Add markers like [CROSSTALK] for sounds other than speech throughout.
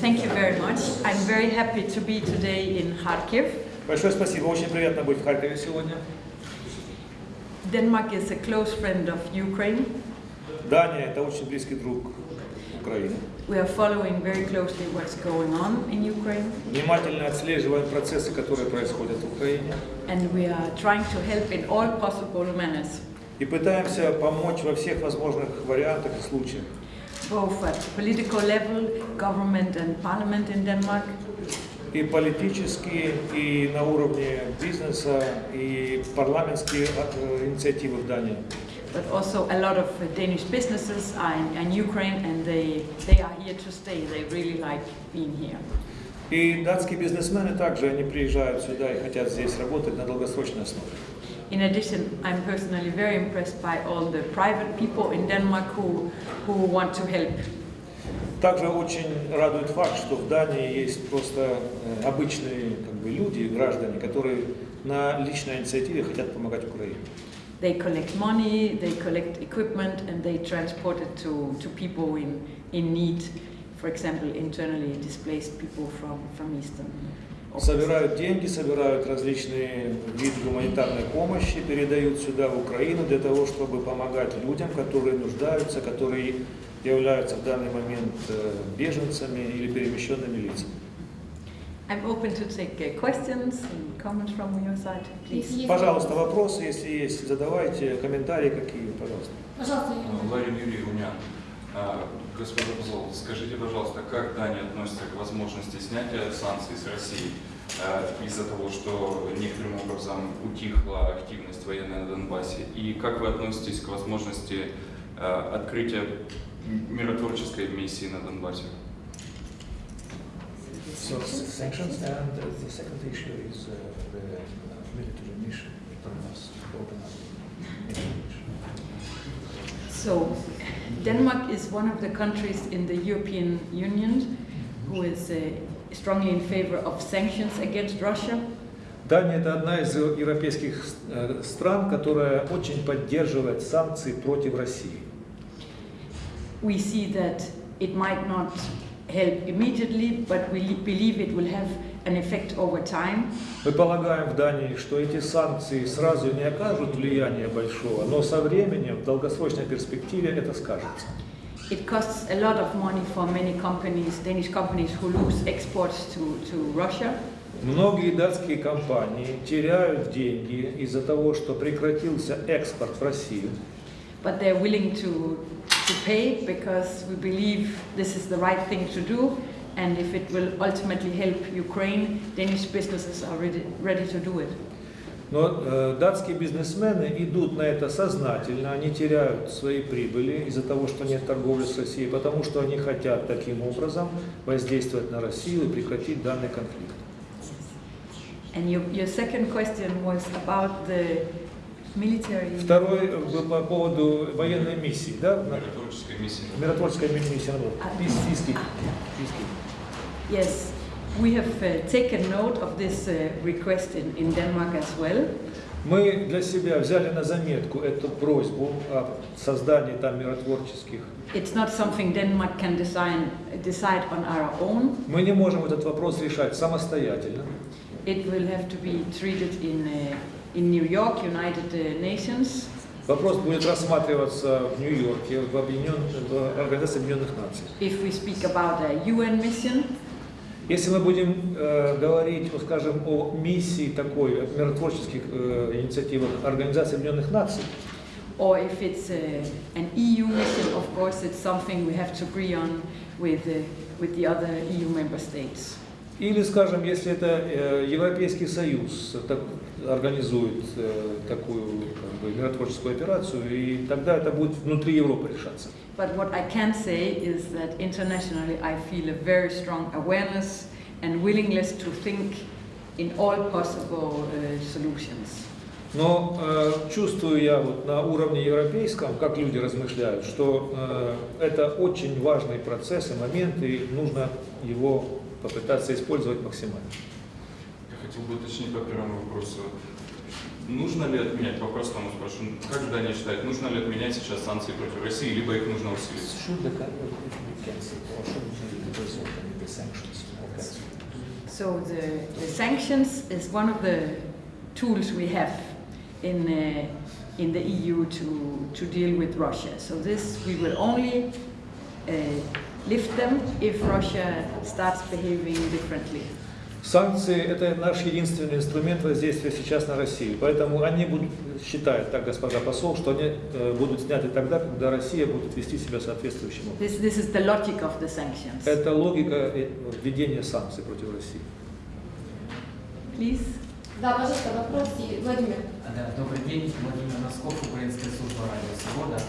Thank you very much. I'm very happy to be today in Kharkiv. Большое спасибо, очень приятно быть в Харькове сегодня. Denmark is a close friend of Ukraine. Дания – это очень близкий друг Украины. We are following very closely what's going on in Ukraine, Внимательно отслеживаем процессы, которые происходят в Украине. and we are trying to help in all possible manners, И пытаемся помочь во всех возможных вариантах и случаях. both at political level, government and parliament in Denmark, И политические, и на уровне бизнеса, и парламентские э, инициативы в Дании. but also a lot of uh, Danish businesses are in, in Ukraine, and they, they are here to stay. They really like being here. И датские бизнесмены также, они приезжают сюда и хотят здесь работать на долгосрочной основе. In addition, I'm personally very impressed by all the private people in Denmark who, who want to help. Также очень радует факт, что в Дании есть просто э, обычные как бы, люди, граждане, которые на личной инициативе хотят помогать Украине. They collect money, they collect equipment, and they transport it to, to people in, in need, for example, internally displaced people from, from Eastern. Собирают деньги, собирают различные виды гуманитарной помощи, передают сюда, в Украину, для того, чтобы помогать людям, которые нуждаются, которые являются в данный момент э, беженцами или перемещенными лицами. I'm open to take uh, questions and comments from your side, please. Пожалуйста, вопросы, если есть, задавайте, комментарии какие, пожалуйста. Пожалуйста, Ларин Юрий Унян. А, Господин посол, скажите, пожалуйста, как Дания относится к возможности снятия санкций с России а, из-за того, что некоторым образом утихла активность военная на Донбассе? И как вы относитесь к возможности а, открытия миротворческой миссии на Донбассе? So sanctions and the second issue is the military mission to open up. So, Denmark is one of the countries in the European Union who is uh, strongly in favor of sanctions against Russia. Дания – это одна из европейских э, стран, которая очень поддерживает санкции против России. We see that it might not help immediately, but we li- believe it will have an effect over time. Мы полагаем в Дании, что эти санкции сразу не окажут влияния большого, но со временем, в долгосрочной перспективе это скажется. It costs a lot of money for many companies, Danish companies, who lose exports to, to Russia. Многие датские компании теряют деньги из-за того, что прекратился экспорт в Россию. But they're willing to, to pay because we believe this is the right thing to do. And if it will ultimately help Ukraine, Danish businesses are ready, ready to do it. Но э, датские бизнесмены идут на это сознательно, они теряют свои прибыли из-за того, что нет торговли с Россией, потому что они хотят таким образом воздействовать на Россию и прекратить данный конфликт. And your, your second question was about the military. Второй э, был по поводу военной миссии, да? Миротворческой миссии. Миротворческая ми- миссия. ну, пис- писки- писки. Yes, we have uh, taken note of this uh, request in, in Denmark as well. Мы для себя взяли на заметку эту просьбу о создании там миротворческих. It's not something Denmark can design, decide on our own. Мы не можем этот вопрос решать самостоятельно. It will have to be treated in, uh, in New York, United Nations. Вопрос будет рассматриваться в Нью-Йорке, в, в Организации Объединенных Наций. If we speak about a UN mission, Если мы будем э, говорить, вот, скажем, о миссии такой, миротворческих э, инициативах Организации Объединенных Наций, or if it's uh, an EU mission, of course, it's something we have to agree on with, uh, with the other EU member states. или, скажем, если это э, Европейский Союз так- организует э, такую как бы, миротворческую операцию, и тогда это будет внутри Европы решаться. But what I can say is that internationally I feel a very strong awareness and willingness to think in all possible uh, solutions. Но э, чувствую я вот на уровне европейском, как люди размышляют, что э, это очень важный процесс и момент, и нужно его попытаться использовать максимально. Я хотел бы уточнить по первому вопросу. Нужно ли отменять, по-простому спрошу, как Дания считает, нужно ли отменять сейчас санкции против России, либо их нужно усилить? Should the country be cancelled or should it be resolved in the So the, the sanctions is one of the tools we have in, uh, in the EU to, to deal with Russia. So this, we will only uh, lift them if Russia starts behaving differently. Санкции – это наш единственный инструмент воздействия сейчас на Россию. Поэтому они будут, считают, так господа посол, что они э, будут сняты тогда, когда Россия будет вести себя соответствующим образом. This, this is the logic of the sanctions. Это логика э, введения санкций против России. Please. Да, пожалуйста, вопрос, Владимир. Да, добрый день, Владимир Носков, Украинская служба радио «Свобода».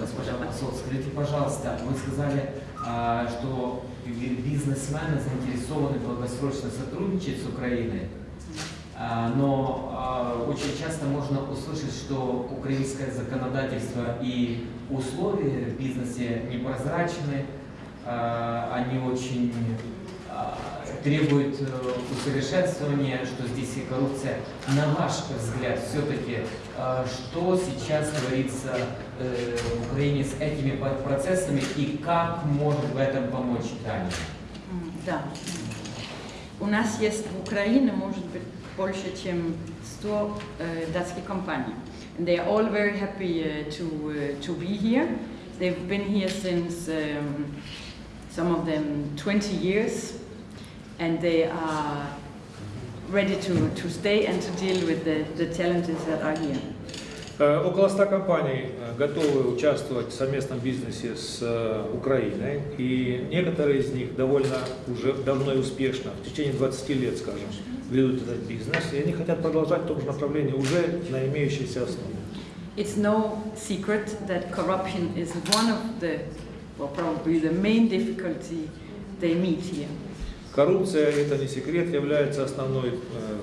Госпожа посол, скажите, пожалуйста, вы сказали, а, что бизнесмены заинтересованы в долгосрочно сотрудничать с Украиной, А, но а, очень часто можно услышать, что украинское законодательство и условия в бизнесе непрозрачны, а, они очень требуют э, усовершенствования, что здесь и коррупция. На ваш взгляд, все-таки, а, что сейчас творится э, в Украине с этими процессами и как может в этом помочь Дания? Да. У нас есть в Украине, может быть, больше, чем 100 э, датских компаний. They are all very happy uh, to, to be here. They've been here since um, some of them 20 years, and they are ready to, to stay and to deal with the, the challenges that are here. Э, Около 100 компаний э, готовы участвовать в совместном бизнесе с э, Украиной, и некоторые из них довольно уже давно и успешно, в течение 20 лет, скажем, ведут этот бизнес, и они хотят продолжать в том же направлении уже на имеющейся основе. It's no secret that corruption is one of the, well, probably the main difficulty they meet here. Коррупция, это не секрет, является основной э,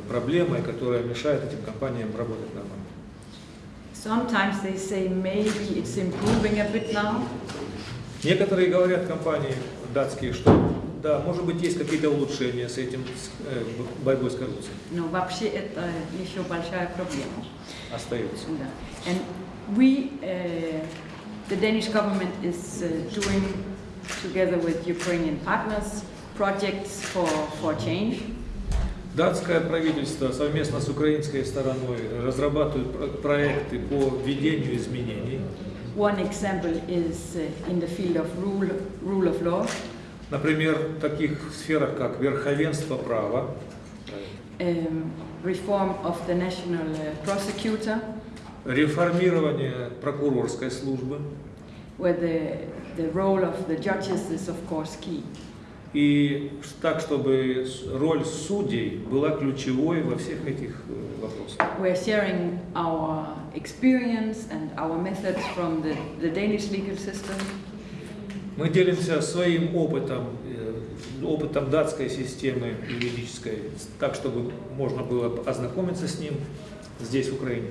проблемой, которая мешает этим компаниям работать нормально. Sometimes they say maybe it's improving a bit now, Некоторые говорят компании датские, что да, может быть, есть какие-то улучшения с этим с, э, борьбой с коррупцией. но вообще это еще большая проблема. Остается. Да. And we, uh, the Danish government is uh, doing, together with Ukrainian partners, projects for, for change. Датское правительство совместно с украинской стороной разрабатывает про- проекты по введению изменений. One example is uh, in the field of rule, rule of law. Например, в таких сферах, как верховенство права, um, reform of the national uh, prosecutor, реформирование прокурорской службы where the, the role of the judges is of course key. И так, чтобы роль судей была ключевой во всех этих э, вопросах. We're sharing our experience and our methods from the, the Danish legal system, Мы делимся своим опытом, э, опытом датской системы юридической, так, чтобы можно было ознакомиться с ним здесь, в Украине.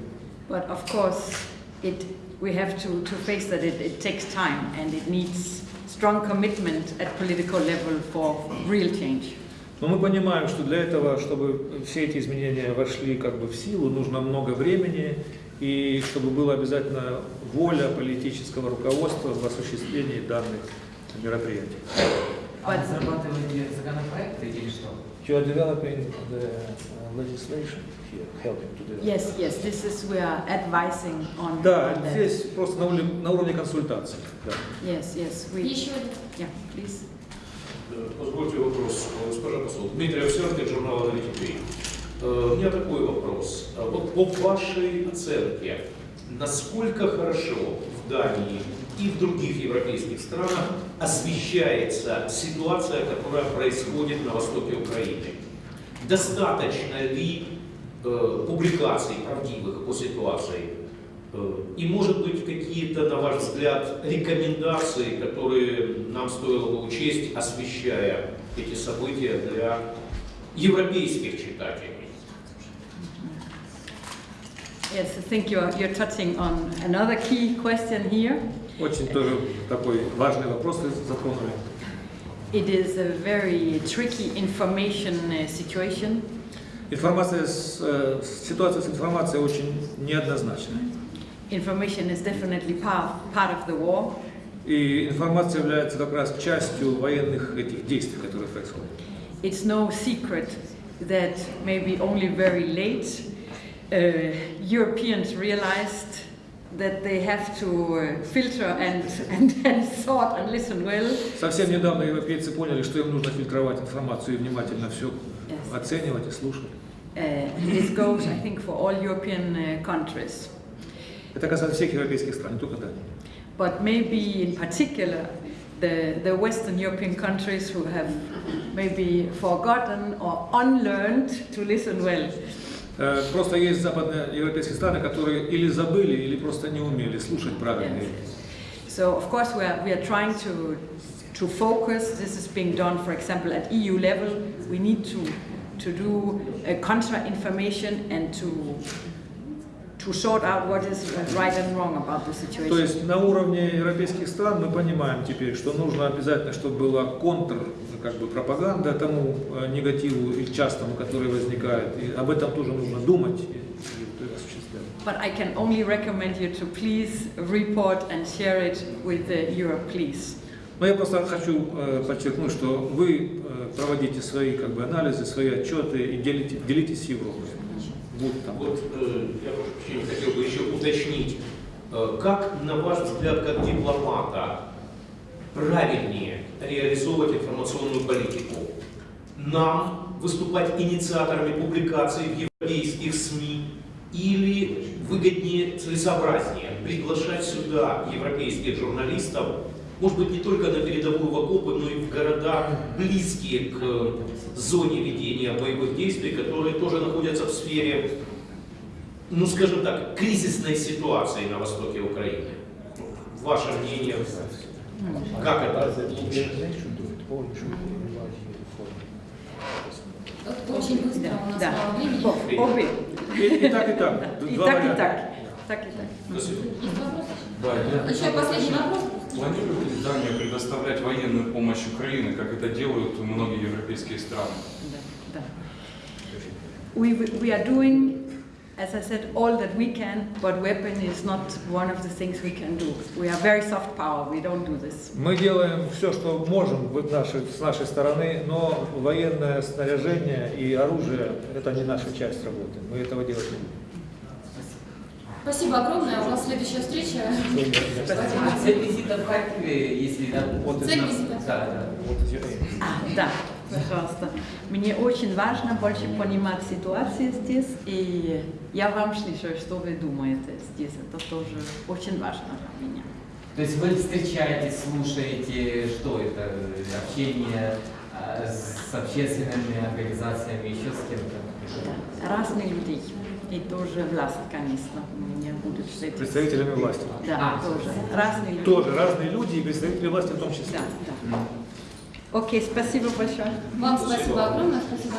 but of course it, we have to, to face that it, it takes time and it needs strong commitment at political level for real change. Но мы понимаем, что для этого, чтобы все эти изменения вошли как бы в силу, нужно много времени, и чтобы была обязательно воля политического руководства в осуществлении данных мероприятий. А разрабатываете законопроекты или что? You are developing the uh, legislation here, helping to develop. Yes, yes, this is, we are advising on, Да, on that. здесь просто на уровне, на уровне консультаций. Да. Yes, yes, we, Еще один. yeah, please. Позвольте вопрос, э, госпожа посол. Дмитрий Овсянкин, журнал «Аналитик.ри». Э, У меня такой вопрос. А Вот по вашей оценке, насколько хорошо в Дании и в других европейских странах освещается ситуация, которая происходит на востоке Украины? Достаточно ли э, публикаций правдивых по ситуации? Э, И, может быть, какие-то, на ваш взгляд, рекомендации, которые нам стоило бы учесть, освещая эти события для европейских читателей? Yes, I think you're, you're touching on another key question here. Очень тоже такой важный вопрос вы затронули. It is a very tricky information uh, situation. Информация с, э, ситуация с информацией очень неоднозначная. Information is definitely part, part of the war. И информация является как раз частью военных этих действий, которые происходят. it's no secret that maybe only very late uh, Europeans realized that they have to uh, filter and, and, and sort and listen well. Совсем недавно европейцы поняли, что им нужно фильтровать информацию и внимательно все Yes. оценивать и слушать. Uh, this goes, I think, for all European uh, countries. Это касается всех европейских стран, не только Дании. But maybe in particular, the, the Western European countries who have maybe forgotten or unlearned to listen well. Э, Просто есть западноевропейские страны, которые или забыли, или просто не умели слушать правильно. So of course we are, we are trying to, to focus, this is being done for example at EU level, we need to, to do uh, contra information and to, to sort out what is right and wrong about the То situation. есть на уровне европейских стран мы понимаем теперь, что нужно обязательно, чтобы была контр, как бы пропаганда тому э, негативу и частому, который возникает. И об этом тоже нужно думать и, и вот это осуществлять. But I can only recommend you to please report and share it with the Europe Police. Но я просто хочу э, подчеркнуть, что вы э, проводите свои как бы, анализы, свои отчеты и делите, делитесь с Европой. Будь там. Вот э, я прошу прощения, хотел бы еще уточнить, э, как, на ваш взгляд, как дипломата, правильнее реализовывать информационную политику? Нам выступать инициаторами публикаций в европейских СМИ или выгоднее, целесообразнее приглашать сюда европейских журналистов, может быть, не только на передовую в окопы, но и в города, близкие к э, зоне ведения боевых действий, которые тоже находятся в сфере, ну скажем так, кризисной ситуации на востоке Украины. Ваше мнение, как это Очень быстро у нас Да. мало времени. Обе. И, и так, и так. [LAUGHS] И Два так, и варианта. так. Так, и так. Спасибо. Есть вопросы? Да, я Еще последний вопрос. Планирует ли Дания предоставлять военную помощь Украине, как это делают многие европейские страны? Да, да. We, we are doing, as I said, all that we can, but weapon is not one of the things we can do. We are very soft power, we don't do this. Мы делаем все, что можем нашей- с нашей стороны, но военное снаряжение и оружие – это не наша часть работы. Мы этого делать не будем. Спасибо огромное. У нас следующая встреча. А цель визита в Харькове, если Цель визита? Да, да. А, да, пожалуйста. Мне очень важно больше понимать ситуацию здесь, и я вам слышу, что вы думаете здесь. Это тоже очень важно для меня. То есть вы встречаетесь, слушаете, что это, общение а, с общественными организациями, еще с кем-то? Разные люди. И тоже власть, конечно, у меня будет встретиться. Представителями власти. Да, А. тоже. Разные люди. Тоже разные люди и представители власти в том числе. Да, да. Окей, спасибо большое. Вам спасибо огромное. Спасибо.